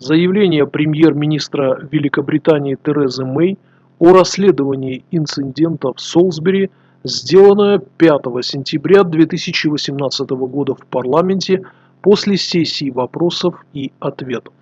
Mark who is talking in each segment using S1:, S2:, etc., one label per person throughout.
S1: Заявление премьер-министра Великобритании Терезы Мэй о расследовании инцидента в Солсбери, сделанное 5 сентября 2018 года в парламенте после сессии вопросов и ответов.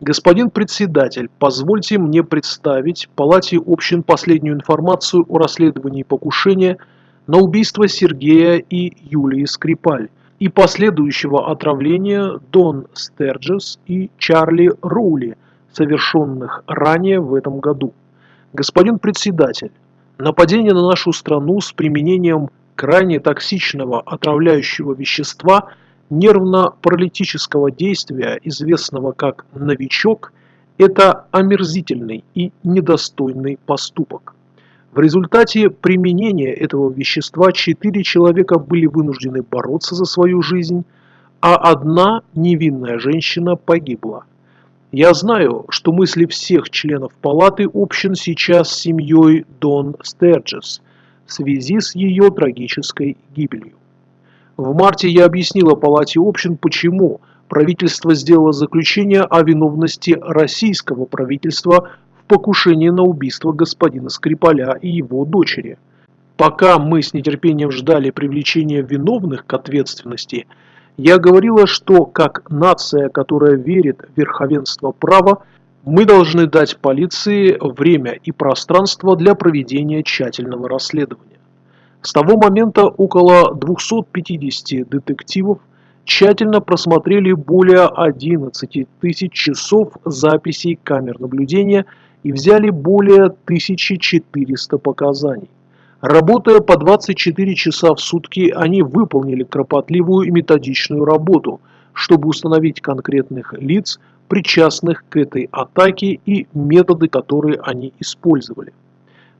S1: Господин председатель, позвольте мне представить Палате общин последнюю информацию о расследовании покушения на убийство Сергея и Юлии Скрипаль, и последующего отравления Дон Стерджес и Чарли Роули, совершенных ранее в этом году. Господин председатель, нападение на нашу страну с применением крайне токсичного отравляющего вещества нервно-паралитического действия, известного как «новичок», это омерзительный и недостойный поступок. В результате применения этого вещества четыре человека были вынуждены бороться за свою жизнь, а одна невинная женщина погибла. Я знаю, что мысли всех членов палаты общин сейчас с семьей Дон Стерджес в связи с ее трагической гибелью. В марте я объяснила палате общин, почему правительство сделало заключение о виновности российского правительства покушение на убийство господина Скрипаля и его дочери. Пока мы с нетерпением ждали привлечения виновных к ответственности, я говорила, что как нация, которая верит в верховенство права, мы должны дать полиции время и пространство для проведения тщательного расследования. С того момента около 250 детективов тщательно просмотрели более 11 тысяч часов записей камер наблюдения и взяли более 1400 показаний. Работая по 24 часа в сутки, они выполнили кропотливую и методичную работу, чтобы установить конкретных лиц, причастных к этой атаке и методы, которые они использовали.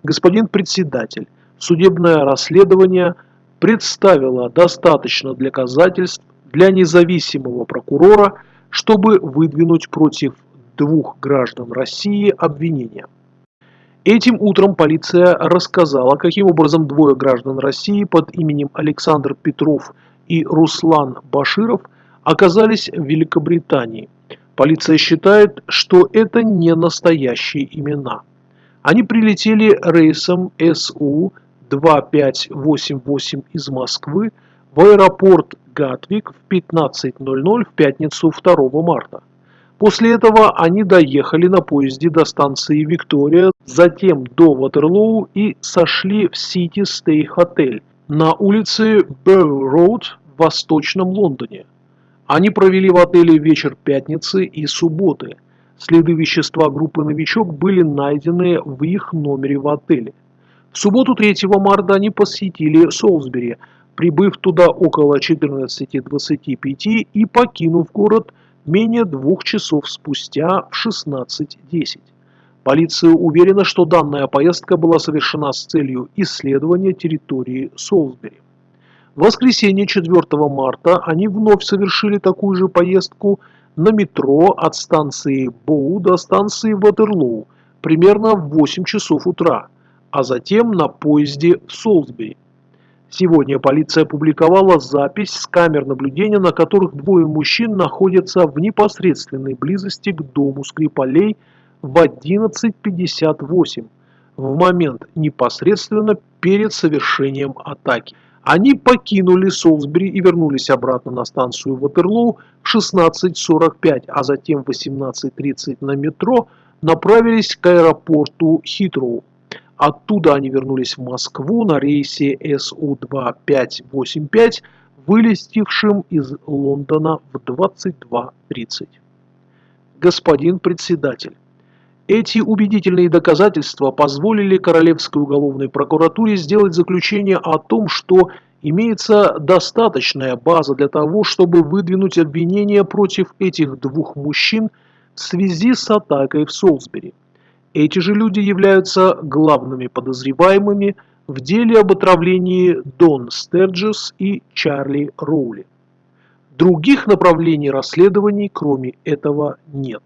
S1: Господин председатель, судебное расследование представило достаточно доказательств для независимого прокурора, чтобы выдвинуть против двух граждан России обвинения. Этим утром полиция рассказала, каким образом двое граждан России под именем Александр Петров и Руслан Баширов оказались в Великобритании. Полиция считает, что это не настоящие имена. Они прилетели рейсом СУ-2588 из Москвы в аэропорт Гатвик в 15.00 в пятницу 2 марта. После этого они доехали на поезде до станции Виктория, затем до Ватерлоу и сошли в Сити Стей Хотель на улице Берроуд в Восточном Лондоне. Они провели в отеле вечер пятницы и субботы. Следы вещества группы «Новичок» были найдены в их номере в отеле. В субботу 3 марта они посетили Солсбери, прибыв туда около 14.25 и покинув город менее двух часов спустя в 16.10. Полиция уверена, что данная поездка была совершена с целью исследования территории Солсбери. В воскресенье 4 марта они вновь совершили такую же поездку на метро от станции Боу до станции Ватерлоу примерно в 8 часов утра, а затем на поезде в Солсбери. Сегодня полиция опубликовала запись с камер наблюдения, на которых двое мужчин находятся в непосредственной близости к дому Скрипалей в 11.58 в момент непосредственно перед совершением атаки. Они покинули Солсбери и вернулись обратно на станцию Ватерлоу в 16.45, а затем в 18.30 на метро направились к аэропорту Хитроу. Оттуда они вернулись в Москву на рейсе СУ-2585, вылетевшим из Лондона в 22.30. Господин председатель, эти убедительные доказательства позволили Королевской уголовной прокуратуре сделать заключение о том, что имеется достаточная база для того, чтобы выдвинуть обвинения против этих двух мужчин в связи с атакой в Солсбери. Эти же люди являются главными подозреваемыми в деле об отравлении Дон Стерджес и Чарли Роули. Других направлений расследований, кроме этого, нет.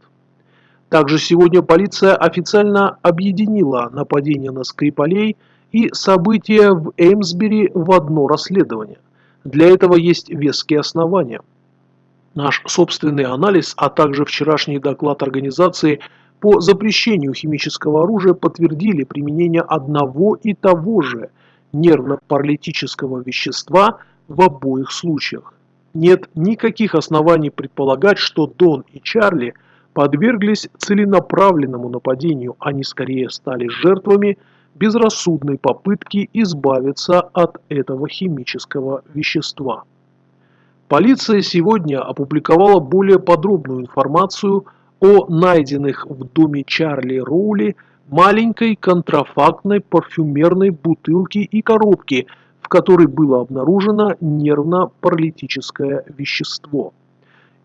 S1: Также сегодня полиция официально объединила нападение на Скрипалей и события в Эймсбери в одно расследование. Для этого есть веские основания – Наш собственный анализ, а также вчерашний доклад организации по запрещению химического оружия подтвердили применение одного и того же нервно-паралитического вещества в обоих случаях. Нет никаких оснований предполагать, что Дон и Чарли подверглись целенаправленному нападению, они скорее стали жертвами безрассудной попытки избавиться от этого химического вещества. Полиция сегодня опубликовала более подробную информацию о найденных в доме Чарли Роули маленькой контрафактной парфюмерной бутылке и коробке, в которой было обнаружено нервно-паралитическое вещество.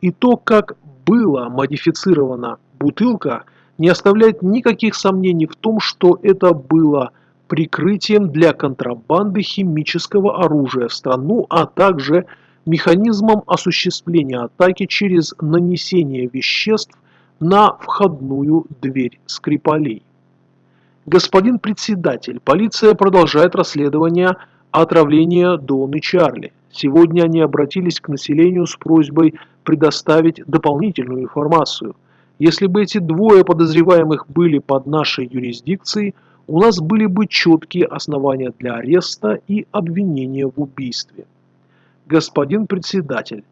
S1: И то, как была модифицирована бутылка, не оставляет никаких сомнений в том, что это было прикрытием для контрабанды химического оружия в страну, а также механизмом осуществления атаки через нанесение веществ на входную дверь Скрипалей. Господин председатель, полиция продолжает расследование отравления Дон и Чарли. Сегодня они обратились к населению с просьбой предоставить дополнительную информацию. Если бы эти двое подозреваемых были под нашей юрисдикцией, у нас были бы четкие основания для ареста и обвинения в убийстве. Господин председатель,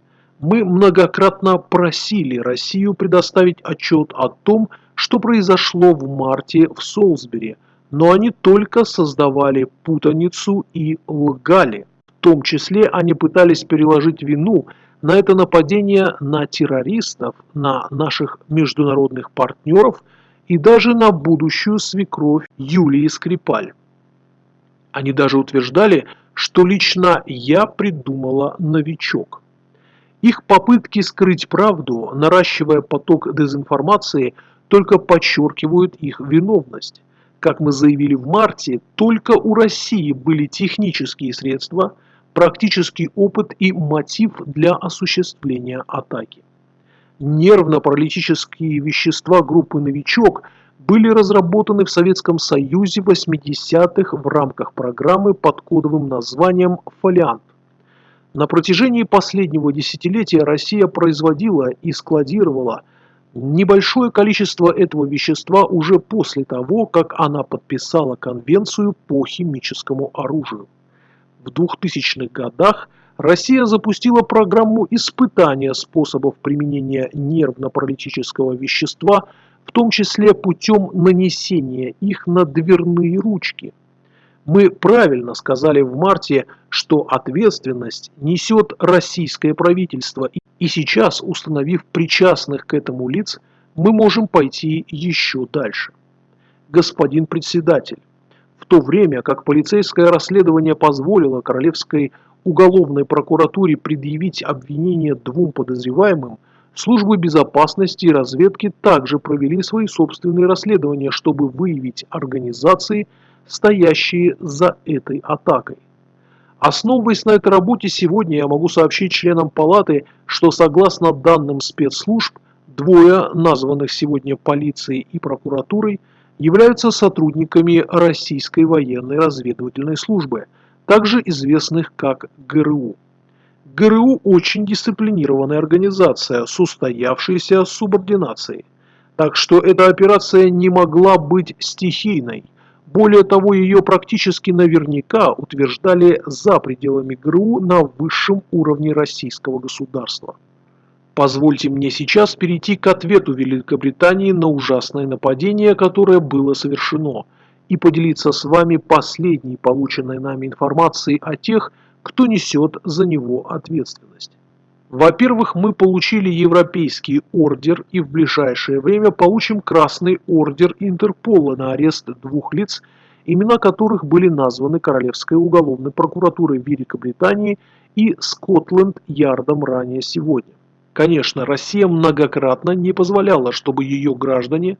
S1: мы многократно просили Россию предоставить отчет о том, что произошло в марте в Солсбери, но они только создавали путаницу и лгали. В том числе они пытались переложить вину на это нападение на террористов, на наших международных партнеров и даже на будущую свекровь Юлии Скрипаль. Они даже утверждали, что лично я придумала новичок. Их попытки скрыть правду, наращивая поток дезинформации, только подчеркивают их виновность. Как мы заявили в марте, только у России были технические средства, практический опыт и мотив для осуществления атаки. Нервно-паралитические вещества группы «Новичок» были разработаны в Советском Союзе 80-х в рамках программы под кодовым названием «Фолиант». На протяжении последнего десятилетия Россия производила и складировала небольшое количество этого вещества уже после того, как она подписала Конвенцию по химическому оружию. В 2000-х годах Россия запустила программу испытания способов применения нервно-паралитического вещества – в том числе путем нанесения их на дверные ручки. Мы правильно сказали в марте, что ответственность несет российское правительство, и сейчас, установив причастных к этому лиц, мы можем пойти еще дальше. Господин председатель, в то время как полицейское расследование позволило Королевской уголовной прокуратуре предъявить обвинение двум подозреваемым, Службы безопасности и разведки также провели свои собственные расследования, чтобы выявить организации, стоящие за этой атакой. Основываясь на этой работе, сегодня я могу сообщить членам палаты, что согласно данным спецслужб, двое названных сегодня полицией и прокуратурой являются сотрудниками Российской военной разведывательной службы, также известных как ГРУ. ГРУ очень дисциплинированная организация с устоявшейся субординацией. Так что эта операция не могла быть стихийной. Более того, ее практически наверняка утверждали за пределами ГРУ на высшем уровне российского государства. Позвольте мне сейчас перейти к ответу Великобритании на ужасное нападение, которое было совершено, и поделиться с вами последней полученной нами информацией о тех, кто несет за него ответственность. Во-первых, мы получили европейский ордер и в ближайшее время получим красный ордер Интерпола на арест двух лиц, имена которых были названы Королевской уголовной прокуратурой Великобритании и Скотланд-Ярдом ранее сегодня. Конечно, Россия многократно не позволяла, чтобы ее граждане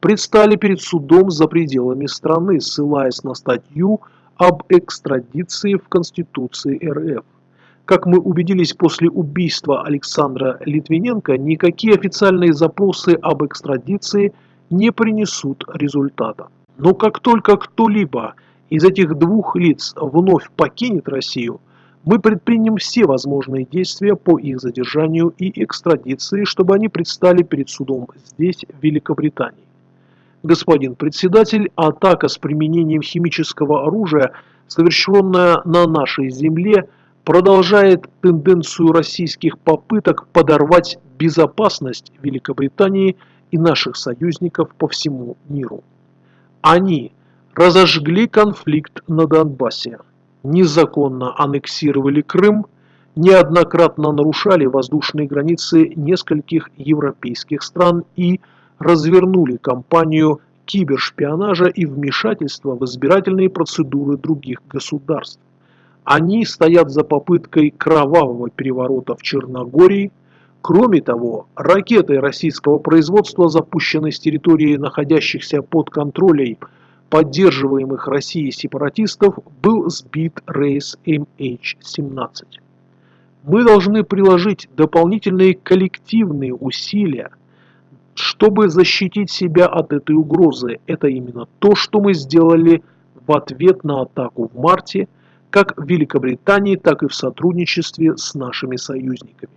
S1: предстали перед судом за пределами страны, ссылаясь на статью об экстрадиции в Конституции РФ. Как мы убедились после убийства Александра Литвиненко, никакие официальные запросы об экстрадиции не принесут результата. Но как только кто-либо из этих двух лиц вновь покинет Россию, Мы предпримем все возможные действия по их задержанию и экстрадиции, чтобы они предстали перед судом здесь, в Великобритании. Господин председатель, атака с применением химического оружия, совершенная на нашей земле, продолжает тенденцию российских попыток подорвать безопасность Великобритании и наших союзников по всему миру. Они разожгли конфликт на Донбассе, незаконно аннексировали Крым, неоднократно нарушали воздушные границы нескольких европейских стран и развернули кампанию кибершпионажа и вмешательства в избирательные процедуры других государств. Они стоят за попыткой кровавого переворота в Черногории. Кроме того, ракетой российского производства, запущенной с территории находящихся под контролем поддерживаемых Россией сепаратистов, был сбит рейс MH17. Мы должны приложить дополнительные коллективные усилия чтобы защитить себя от этой угрозы. Это именно то, что мы сделали в ответ на атаку в марте, как в Великобритании, так и в сотрудничестве с нашими союзниками.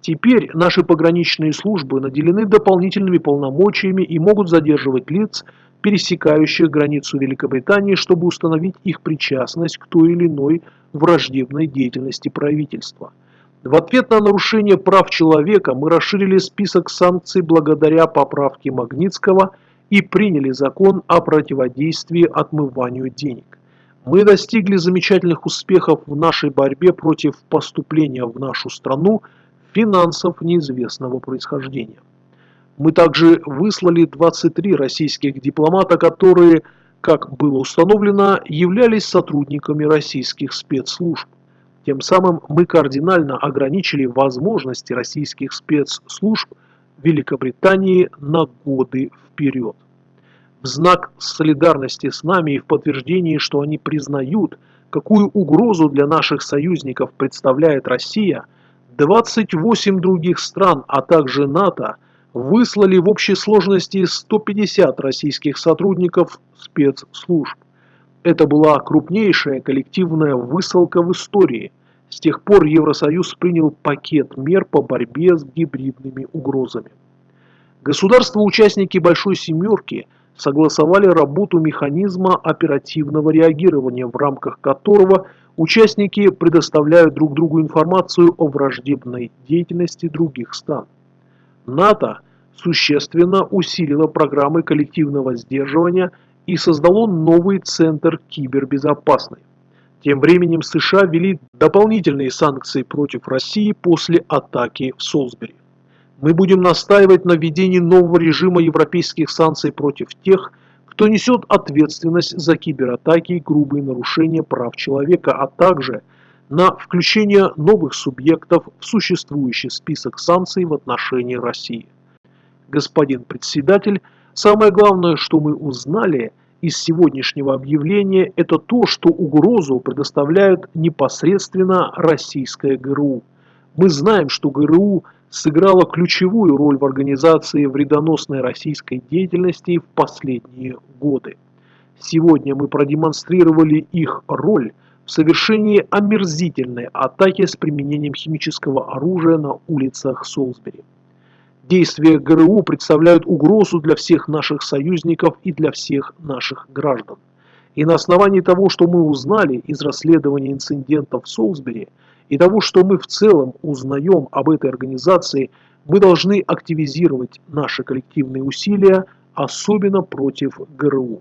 S1: Теперь наши пограничные службы наделены дополнительными полномочиями и могут задерживать лиц, пересекающих границу Великобритании, чтобы установить их причастность к той или иной враждебной деятельности правительства – в ответ на нарушение прав человека мы расширили список санкций благодаря поправке Магнитского и приняли закон о противодействии отмыванию денег. Мы достигли замечательных успехов в нашей борьбе против поступления в нашу страну финансов неизвестного происхождения. Мы также выслали 23 российских дипломата, которые, как было установлено, являлись сотрудниками российских спецслужб. Тем самым мы кардинально ограничили возможности российских спецслужб Великобритании на годы вперед. Знак солидарности с нами и в подтверждении, что они признают, какую угрозу для наших союзников представляет Россия, 28 других стран, а также НАТО, выслали в общей сложности 150 российских сотрудников спецслужб. Это была крупнейшая коллективная высылка в истории. С тех пор Евросоюз принял пакет мер по борьбе с гибридными угрозами. Государства-участники Большой Семерки согласовали работу механизма оперативного реагирования, в рамках которого участники предоставляют друг другу информацию о враждебной деятельности других стран. НАТО существенно усилило программы коллективного сдерживания – и создало новый центр кибербезопасности. Тем временем США ввели дополнительные санкции против России после атаки в Солсбери. Мы будем настаивать на введении нового режима европейских санкций против тех, кто несет ответственность за кибератаки и грубые нарушения прав человека, а также на включение новых субъектов в существующий список санкций в отношении России. Господин председатель, Самое главное, что мы узнали из сегодняшнего объявления, это то, что угрозу предоставляют непосредственно российская ГРУ. Мы знаем, что ГРУ сыграла ключевую роль в организации вредоносной российской деятельности в последние годы. Сегодня мы продемонстрировали их роль в совершении омерзительной атаки с применением химического оружия на улицах Солсбери. Действия ГРУ представляют угрозу для всех наших союзников и для всех наших граждан. И на основании того, что мы узнали из расследования инцидентов в Солсбери, и того, что мы в целом узнаем об этой организации, мы должны активизировать наши коллективные усилия, особенно против ГРУ.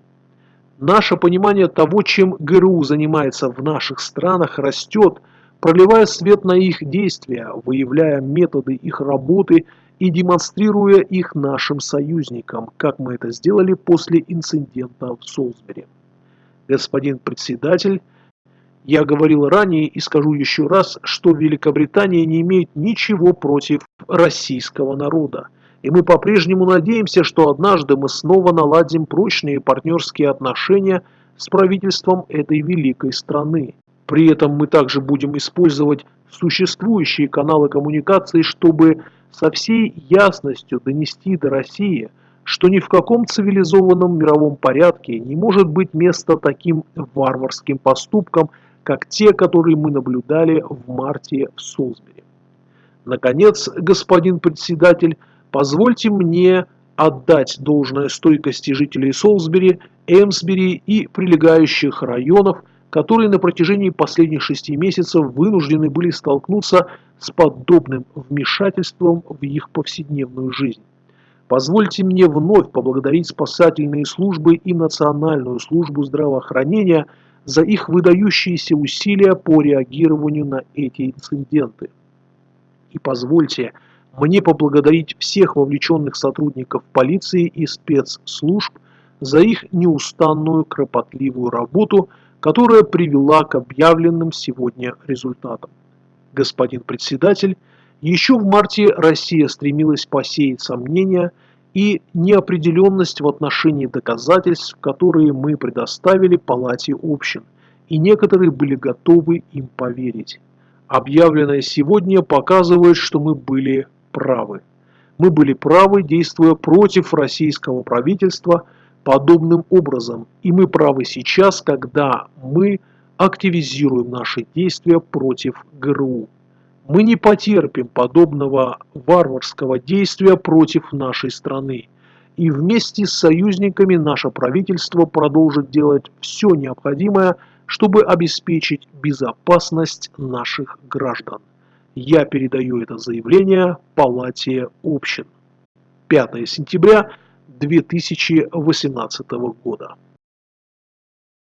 S1: Наше понимание того, чем ГРУ занимается в наших странах, растет, проливая свет на их действия, выявляя методы их работы и демонстрируя их нашим союзникам, как мы это сделали после инцидента в Солсбери. Господин председатель, я говорил ранее и скажу еще раз, что Великобритания не имеет ничего против российского народа. И мы по-прежнему надеемся, что однажды мы снова наладим прочные партнерские отношения с правительством этой великой страны. При этом мы также будем использовать существующие каналы коммуникации, чтобы со всей ясностью донести до России, что ни в каком цивилизованном мировом порядке не может быть места таким варварским поступкам, как те, которые мы наблюдали в марте в Солсбери. Наконец, господин председатель, позвольте мне отдать должное стойкости жителей Солсбери, Эмсбери и прилегающих районов, которые на протяжении последних шести месяцев вынуждены были столкнуться с подобным вмешательством в их повседневную жизнь. Позвольте мне вновь поблагодарить спасательные службы и Национальную службу здравоохранения за их выдающиеся усилия по реагированию на эти инциденты. И позвольте мне поблагодарить всех вовлеченных сотрудников полиции и спецслужб за их неустанную кропотливую работу, которая привела к объявленным сегодня результатам. Господин председатель, еще в марте Россия стремилась посеять сомнения и неопределенность в отношении доказательств, которые мы предоставили Палате общин, и некоторые были готовы им поверить. Объявленное сегодня показывает, что мы были правы. Мы были правы, действуя против российского правительства подобным образом, и мы правы сейчас, когда мы активизируем наши действия против ГРУ. Мы не потерпим подобного варварского действия против нашей страны. И вместе с союзниками наше правительство продолжит делать все необходимое, чтобы обеспечить безопасность наших граждан. Я передаю это заявление Палате общин. 5 сентября 2018 года.